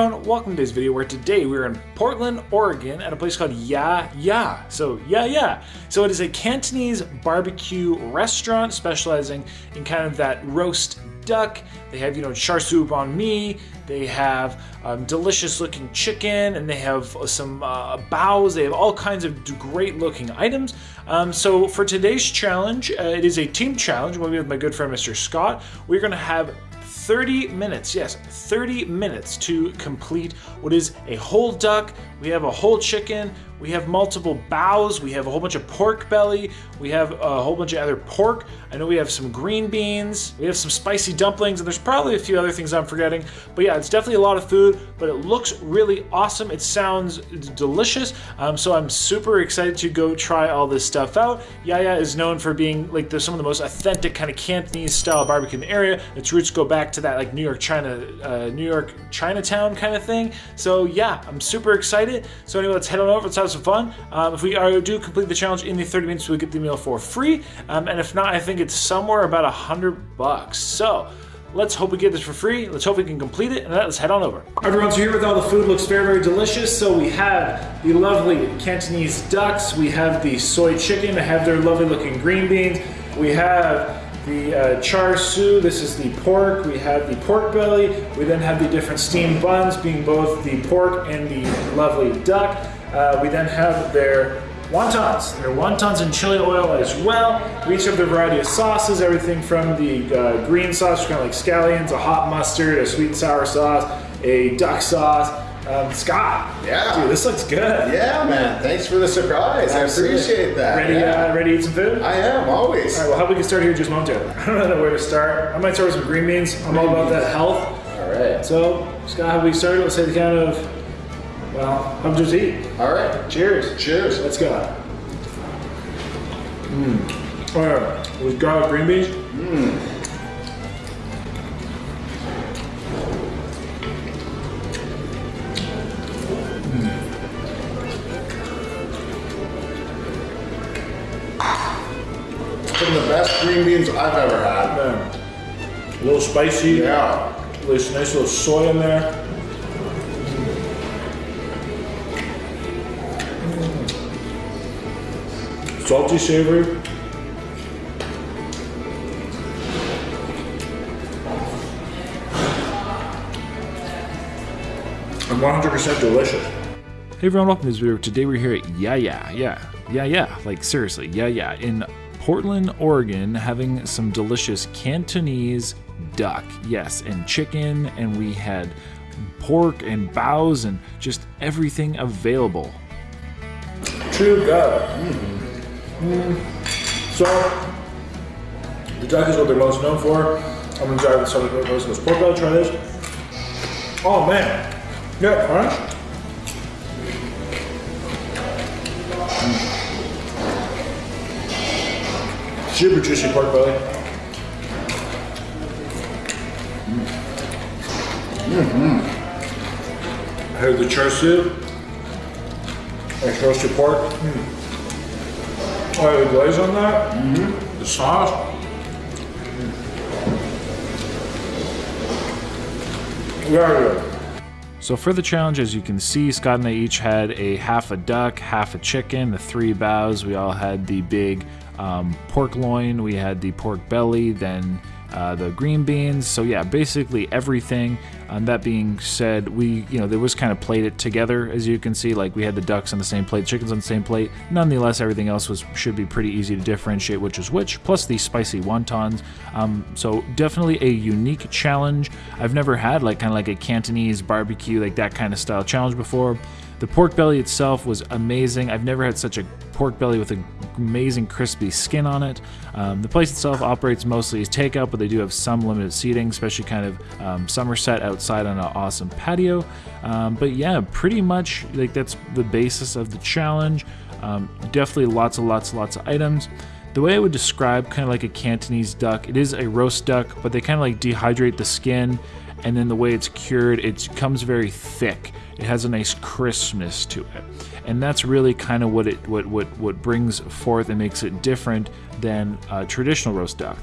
Welcome to this video where today we're in Portland, Oregon at a place called Ya Ya. So Ya Ya. So it is a Cantonese barbecue restaurant specializing in kind of that roast duck. They have, you know, char siu banh mi. They have um, delicious looking chicken and they have some uh, baos. They have all kinds of great looking items. Um, so for today's challenge, uh, it is a team challenge. We'll be with my good friend Mr. Scott. We're going to have 30 minutes, yes, 30 minutes to complete what is a whole duck. We have a whole chicken. We have multiple baos. We have a whole bunch of pork belly. We have a whole bunch of other pork. I know we have some green beans. We have some spicy dumplings, and there's probably a few other things I'm forgetting. But yeah, it's definitely a lot of food, but it looks really awesome. It sounds delicious. Um, so I'm super excited to go try all this stuff out. Ya Ya is known for being like the, some of the most authentic kind of Cantonese style barbecue in the area. Its roots go back to that like New York China, uh, New York Chinatown kind of thing. So yeah, I'm super excited. So anyway, let's head on over. Let's have some fun. Um, if we are, do complete the challenge in the 30 minutes, we'll get the meal for free. Um, and if not, I think it's somewhere about a hundred bucks. So let's hope we get this for free. Let's hope we can complete it. And let's head on over. Everyone's here with all the food. Looks very, very delicious. So we have the lovely Cantonese ducks. We have the soy chicken. I have their lovely looking green beans. We have the uh, char siu, this is the pork. We have the pork belly. We then have the different steamed buns, being both the pork and the lovely duck. Uh, we then have their wontons. Their wontons in chili oil as well. We each have the variety of sauces, everything from the uh, green sauce, kind of like scallions, a hot mustard, a sweet and sour sauce, a duck sauce. Um, Scott, Yeah. dude, this looks good. Yeah, man. Thanks for the surprise. I appreciate that. Ready, Yeah. uh, ready to eat some food? I am always. All right, well, how we can start here just momentarily? I don't know where to start. I might start with some green beans. I'm all about that health. All right. So, Scott, how we start? Let's say the count of, well, I'm just eat. All right. Cheers. Cheers. Let's go. Mmm. All right, with garlic green beans. Some green beans I've ever had. Man, a little spicy. Yeah. There's nice little soy in there. Mm. Salty, savory. And 100% delicious. Hey everyone, welcome to this video. Today we're here at Ya Ya, yeah, yeah, yeah, like seriously, yeah, yeah, in Portland, Oregon, having some delicious Cantonese duck, yes, and chicken, and we had pork and baos and just everything available. True God. Mm. So, the duck is what they're most known for. I'm gonna try some of this pork belly. Try this. Oh man, yeah, all Super juicy pork belly. Mm-hmm. I have the char siu. Nice roasted pork. Mm. I have the glaze on that. Mm-hmm. The sauce. Very good. So for the challenge, as you can see, Scott and I each had a half a duck, half a chicken, the three baos. We all had the big um, pork loin, we had the pork belly, then uh, the green beans. So yeah, basically everything. Um, that being said, we you know there was kind of plated together as you can see. Like we had the ducks on the same plate, chickens on the same plate. Nonetheless, everything else was should be pretty easy to differentiate which is which. Plus the spicy wontons. Um, so definitely a unique challenge. I've never had like kind of like a Cantonese barbecue like that kind of style challenge before. The pork belly itself was amazing. I've never had such a pork belly with an amazing crispy skin on it. Um, the place itself operates mostly as takeout, but they do have some limited seating, especially kind of um, Somerset outside on an awesome patio. Um, but yeah, pretty much like that's the basis of the challenge. Um, definitely lots and lots and lots of items. The way I would describe kind of like a Cantonese duck, it is a roast duck, but they kind of like dehydrate the skin and then the way it's cured, it comes very thick. It has a nice crispness to it, and that's really kind of what it what what what brings forth and makes it different than uh, traditional roast duck.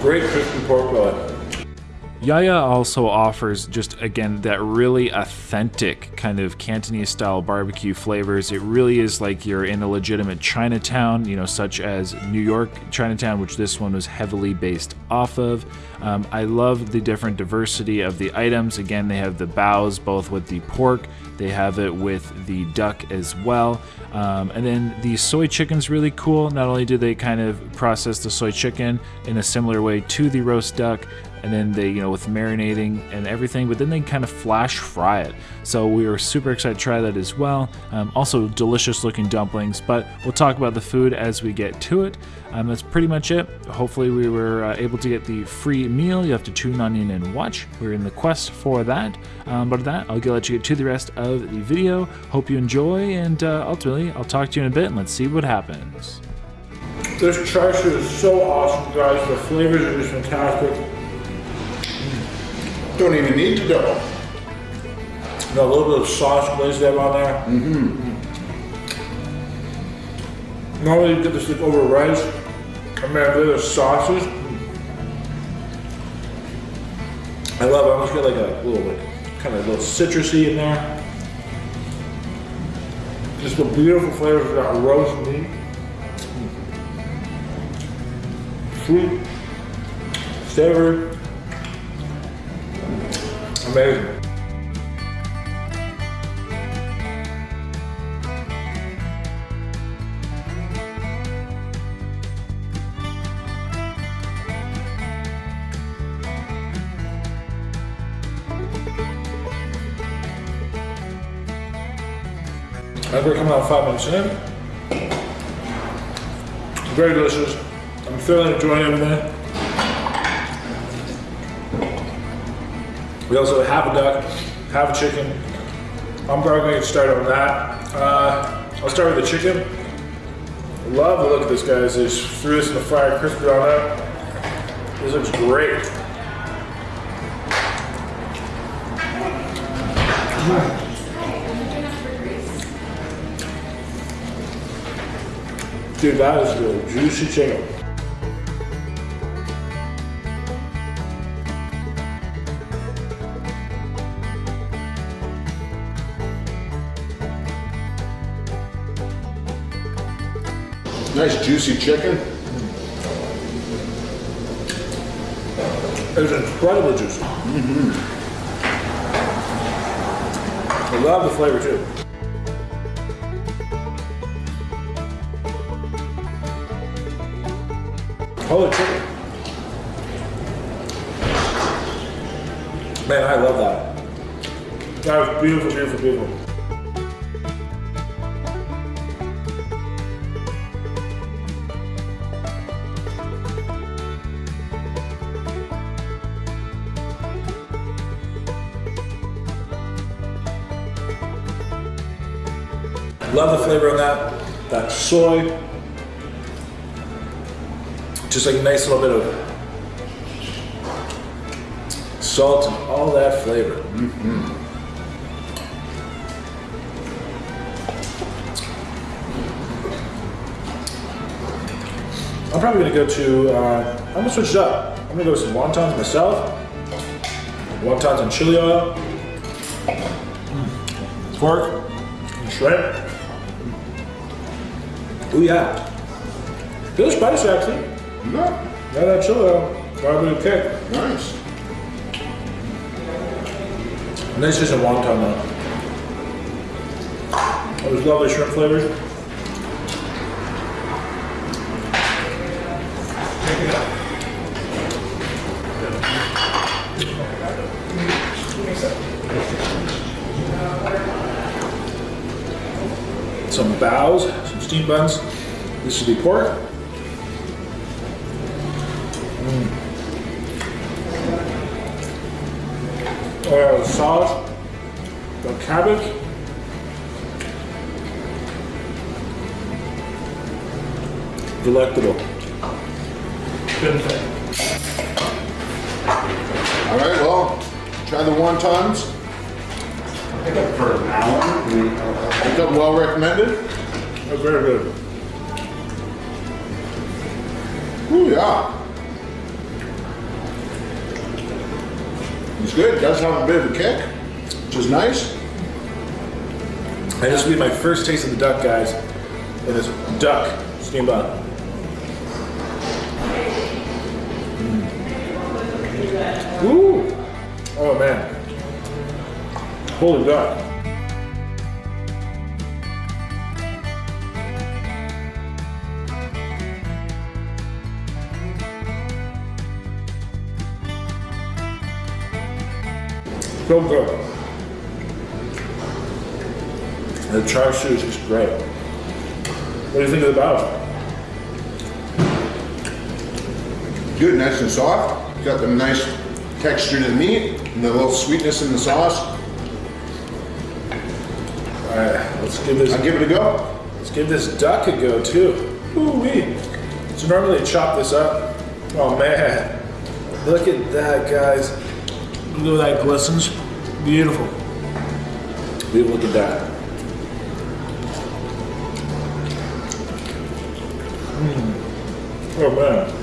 Great crispy pork belly. Yaya also offers just again that really authentic kind of Cantonese style barbecue flavors. It really is like you're in a legitimate Chinatown, you know, such as New York Chinatown, which this one was heavily based off of. Um, I love the different diversity of the items. Again, they have the baos both with the pork, they have it with the duck as well. Um, and then the soy chicken's really cool. Not only do they kind of process the soy chicken in a similar way to the roast duck, and then they, you know, with marinating and everything, but then they kind of flash fry it. So we were super excited to try that as well. Um, also, delicious looking dumplings, but we'll talk about the food as we get to it. Um, that's pretty much it. Hopefully, we were uh, able to get the free meal. You have to tune on in and watch. We're in the quest for that. Um, but that, I'll let you get to the rest of the video. Hope you enjoy, and uh, ultimately, I'll talk to you in a bit and let's see what happens. This char siu is so awesome, guys. The flavors are just fantastic. Don't even need to double. Know, a little bit of sauce glazed there on there. Mm-hmm. Normally you get this like over rice. And man, the sauces. I love it. I almost get like a little like kind of a little citrusy in there. Just the beautiful flavors of that roast meat. Sweet, savory, Amazing. As we're coming out five minutes in, very delicious. I'm thoroughly enjoying everything. We also have a duck, have a chicken. I'm probably to get started on that. Uh, I'll start with the chicken. Love the look of this, guys. They just threw this in the fryer, crispy on up. This looks great. Dude, that is good. Juicy chicken. Nice juicy chicken. It's incredibly juicy. Mm -hmm. I love the flavor too. Holy chicken. Man, I love that. That was beautiful, beautiful, beautiful. Love the flavor of that, that soy. Just like a nice little bit of salt and all that flavor. Mm -hmm. I'm probably gonna go to, uh, I'm gonna switch it up. I'm gonna go with some wontons myself. Wontons and chili oil. Pork and shrimp. Oh yeah. Feels spicy actually. Yeah. Yeah, that chili oil. Got a bit of kick. Nice. And this is a wonton though. Oh, those lovely shrimp flavors. Some baos steam buns. This should be pork. Mm. Oh, sauce, the cabbage. Delectable. Good thing. All right, well, try the wontons. I think for an hour. Is that well recommended? That's very good. Ooh, yeah. He's good. Does have a bit of a kick, which is nice. And this will be my first taste of the duck, guys. And this duck steam bun. Mm. Ooh. Oh man. Holy duck. So good. The char siu is just great. What do you think of the bao? Good, nice and soft. Got the nice texture to the meat and the little sweetness in the sauce. Right, let's give this I'll give it a go. let's give this duck a go too. Ooh wee. So normally chop this up. Oh man, look at that, guys. Look at that glistens. Beautiful. Beautiful. Look at that. Mm. Oh man.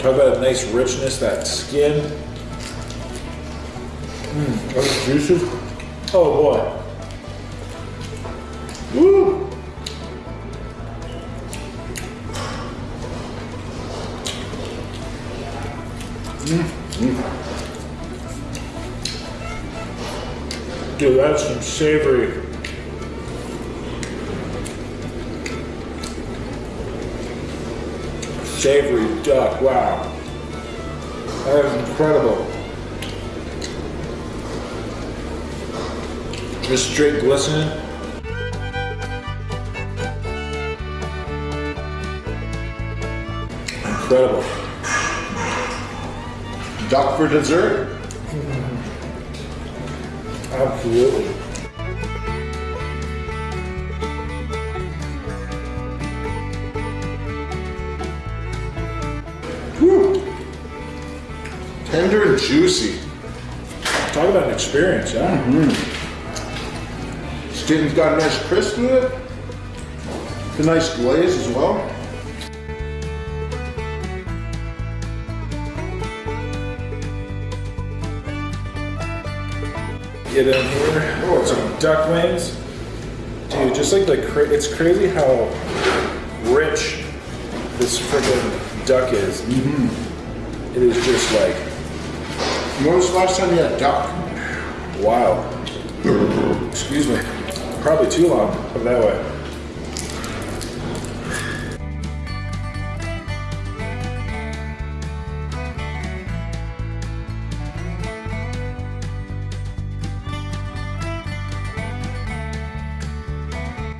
Talk about a nice richness, that skin. Mmm, those juices. Oh boy. Woo! Hmm. Dude, that's some savory. Savory duck, wow. That is incredible. Just straight glistening. Incredible. Duck for dessert. Absolutely. Tender and juicy. Talk about an experience, yeah? Mm-hmm. Skin's got a nice crisp to it. A nice glaze as well. Get in here. Oh, some duck wings. Dude, just like the cra- it's crazy how rich this freaking duck is. Mm-hmm. It is just like When was the last time you had duck? wow. Excuse me. Probably too long. Put it that way.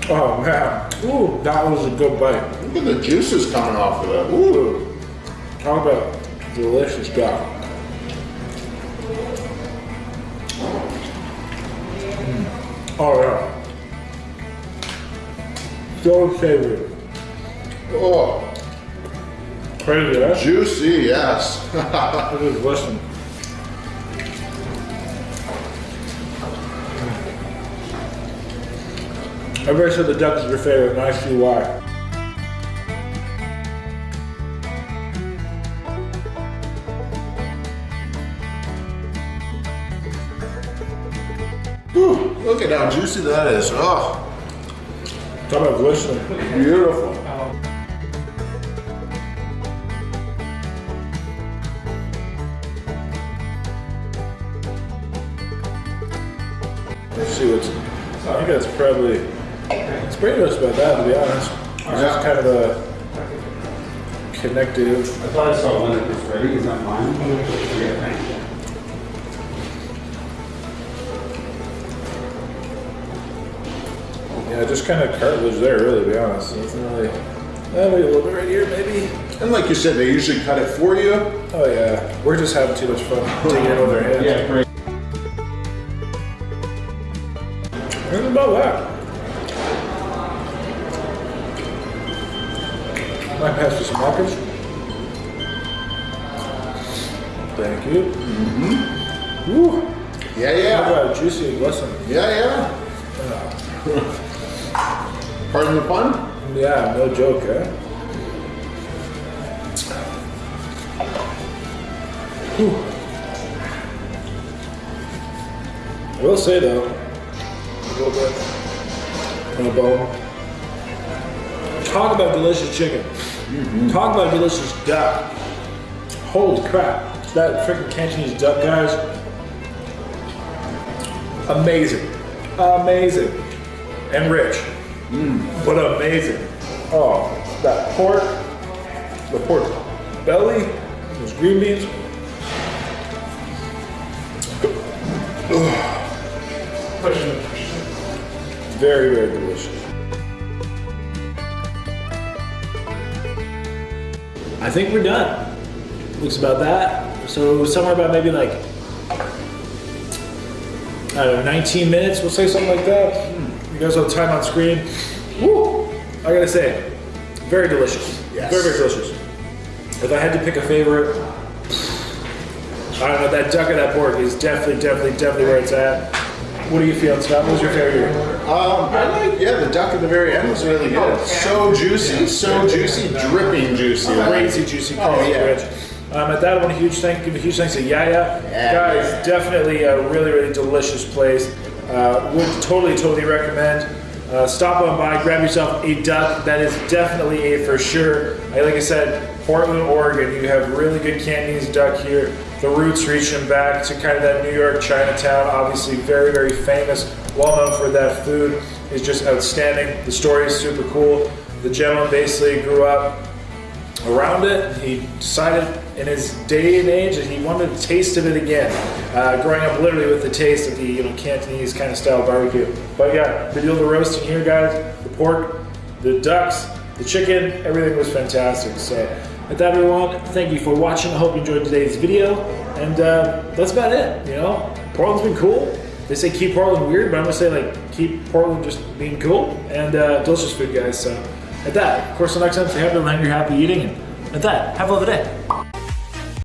Oh man, ooh, that was a good bite. Look at the juices coming off of that. Ooh. Talk about delicious duck. Oh yeah. So savory. Oh, Crazy, huh? juicy, yes. Look at listen. Everybody said the duck is your favorite, and I see why. Juicy that is. Oh, Talk about glistening. beautiful. Let's see what's. I think that's probably. It's pretty much about that, to be honest. It's just kind of a connective. I thought I saw one that was ready, is that mine? Yeah, Yeah, just kind of cartilage there, really, to be honest. Nothing really. Maybe a little bit right here, maybe. And like you said, they usually cut it for you. Oh yeah, we're just having too much fun taking it with our hands. Yeah, great. Think about that. Might pass you some markers. Thank you. Mm-hmm. Woo. Yeah, Look yeah. how juicy and glistening. Yeah, yeah. Pardon the pun? Yeah, no joke, eh? Whew. I will say though, a little bit on a bone. Talk about delicious chicken. Mm -hmm. Talk about delicious duck. Holy crap. That freaking Cantonese duck, guys. Amazing. Amazing. And rich. Mm. But amazing. Oh, that pork, the pork belly, those green beans. Very, very delicious. I think we're done. Looks about that. So somewhere about maybe like I don't know, 19 minutes. We'll say something like that. You guys have time on screen. Woo! I gotta say, very delicious. Yes. Very, very delicious. If I had to pick a favorite, I don't know. That duck and that pork is definitely, definitely, definitely where it's at. What do you feel, Scott? What was your favorite? Um, I like, yeah, the duck at the very end was really good. So juicy, so juicy, dripping juicy. Crazy juicy, crazy Oh, yeah. rich. Um, at that, I want a huge thank, give a huge thanks to Yaya. Yeah. Guys, definitely a really, really delicious place. Uh, would totally, totally recommend. Uh, stop on by, grab yourself a duck. That is definitely a for sure. I, like I said, Portland, Oregon. You have really good Cantonese duck here. The roots reaching back to kind of that New York Chinatown. Obviously, very, very famous, well known for that food. Is just outstanding. The story is super cool. The gentleman basically grew up around it. He decided in his day and age that he wanted a taste of it again. Uh, growing up literally with the taste of the you know Cantonese kind of style barbecue. But yeah, the deal the roasting here, guys, the pork, the ducks, the chicken, everything was fantastic. So at that, everyone, thank you for watching. I hope you enjoyed today's video, and uh, that's about it. You know, Portland's been cool. They say keep Portland weird, but I'm gonna say like keep Portland just being cool and uh, delicious food, guys. So at that, of course, the next time, stay happy, land, you're happy eating, and at that, have a lovely day.